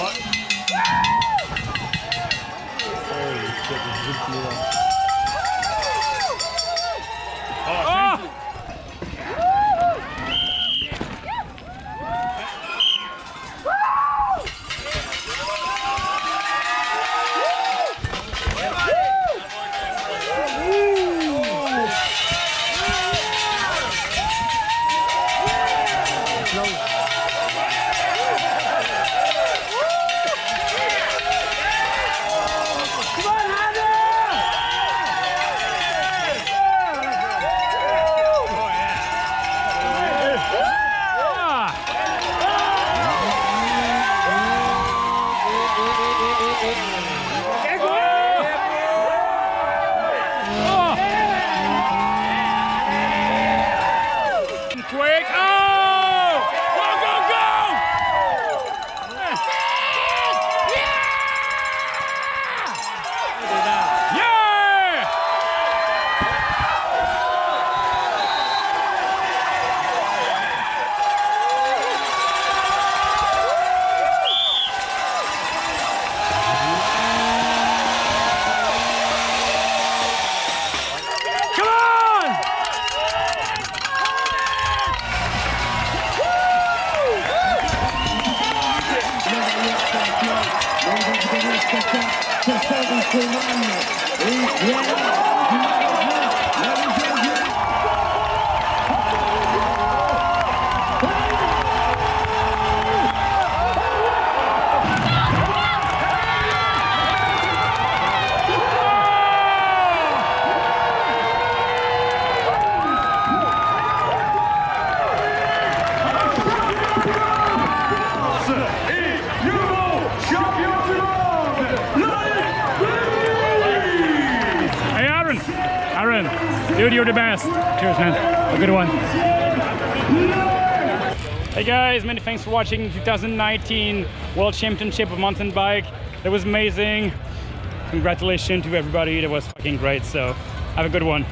fuck? Holy shit, this is a good deal. spectacle, ce soir, on se dude, you're the best. Cheers, man. A good one. Hey guys, many thanks for watching 2019 World Championship of Mountain Bike. That was amazing. Congratulations to everybody. That was fucking great. So, have a good one.